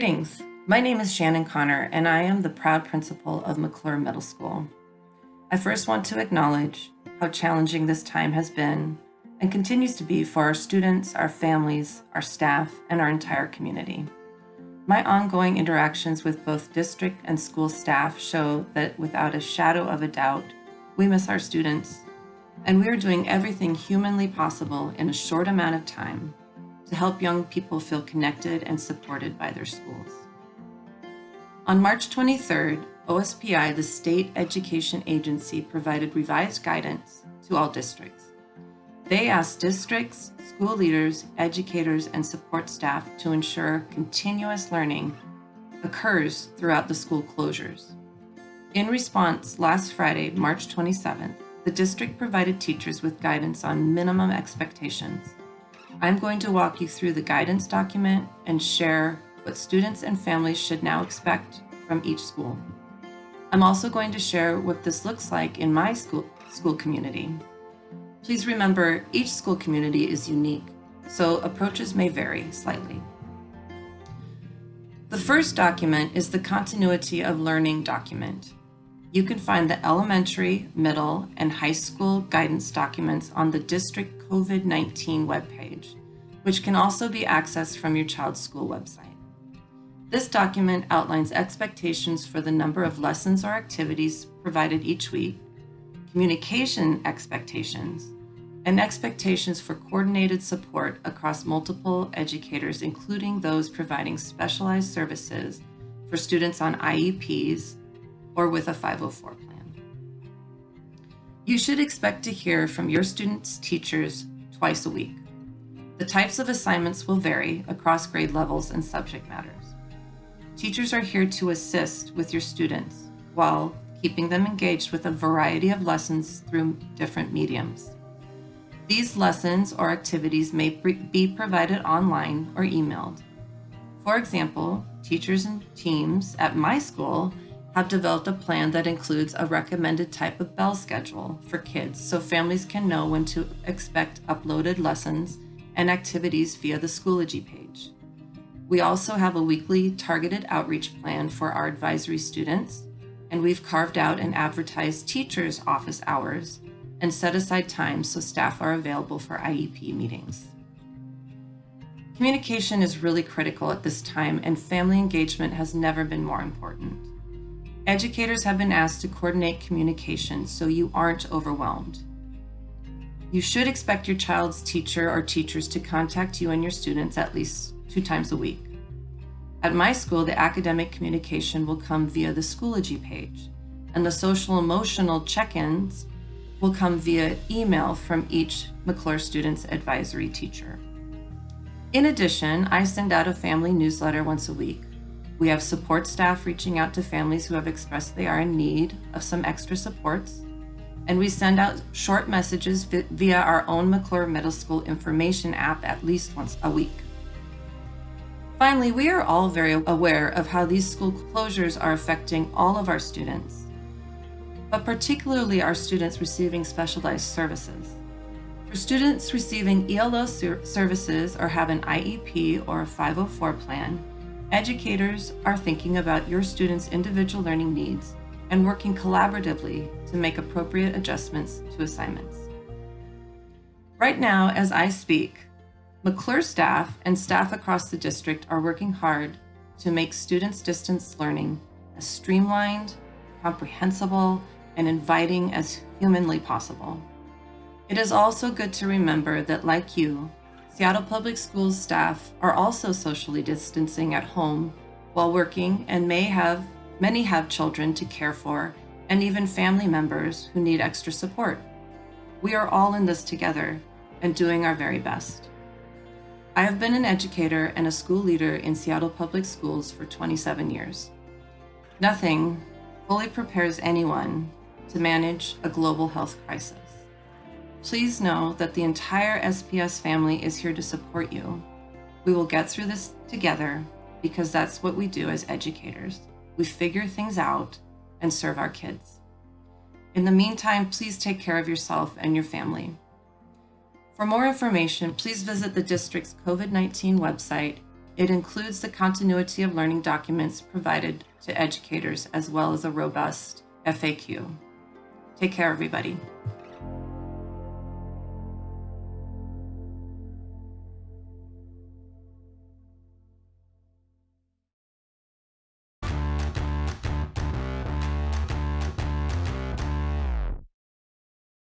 Greetings. My name is Shannon Connor, and I am the proud principal of McClure Middle School. I first want to acknowledge how challenging this time has been and continues to be for our students, our families, our staff, and our entire community. My ongoing interactions with both district and school staff show that without a shadow of a doubt, we miss our students, and we are doing everything humanly possible in a short amount of time to help young people feel connected and supported by their schools. On March 23rd, OSPI, the state education agency, provided revised guidance to all districts. They asked districts, school leaders, educators, and support staff to ensure continuous learning occurs throughout the school closures. In response, last Friday, March 27th, the district provided teachers with guidance on minimum expectations I'm going to walk you through the guidance document and share what students and families should now expect from each school. I'm also going to share what this looks like in my school, school community. Please remember, each school community is unique, so approaches may vary slightly. The first document is the Continuity of Learning document. You can find the elementary, middle, and high school guidance documents on the district COVID-19 webpage, which can also be accessed from your child's school website. This document outlines expectations for the number of lessons or activities provided each week, communication expectations, and expectations for coordinated support across multiple educators, including those providing specialized services for students on IEPs or with a 504 plan. You should expect to hear from your students' teachers twice a week. The types of assignments will vary across grade levels and subject matters. Teachers are here to assist with your students while keeping them engaged with a variety of lessons through different mediums. These lessons or activities may be provided online or emailed. For example, teachers and teams at my school have developed a plan that includes a recommended type of bell schedule for kids so families can know when to expect uploaded lessons and activities via the Schoology page. We also have a weekly targeted outreach plan for our advisory students, and we've carved out and advertised teachers' office hours and set aside time so staff are available for IEP meetings. Communication is really critical at this time and family engagement has never been more important. Educators have been asked to coordinate communication so you aren't overwhelmed. You should expect your child's teacher or teachers to contact you and your students at least two times a week. At my school, the academic communication will come via the Schoology page, and the social emotional check-ins will come via email from each McClure Students Advisory teacher. In addition, I send out a family newsletter once a week. We have support staff reaching out to families who have expressed they are in need of some extra supports, and we send out short messages via our own McClure Middle School information app at least once a week. Finally, we are all very aware of how these school closures are affecting all of our students but particularly our students receiving specialized services. For students receiving ELO services or have an IEP or a 504 plan, educators are thinking about your students' individual learning needs and working collaboratively to make appropriate adjustments to assignments. Right now, as I speak, McClure staff and staff across the district are working hard to make students' distance learning as streamlined, comprehensible, and inviting as humanly possible. It is also good to remember that like you, Seattle Public Schools staff are also socially distancing at home while working and may have, many have children to care for and even family members who need extra support. We are all in this together and doing our very best. I have been an educator and a school leader in Seattle Public Schools for 27 years. Nothing fully prepares anyone to manage a global health crisis. Please know that the entire SPS family is here to support you. We will get through this together because that's what we do as educators. We figure things out and serve our kids. In the meantime, please take care of yourself and your family. For more information, please visit the district's COVID-19 website It includes the continuity of learning documents provided to educators as well as a robust FAQ. Take care, everybody.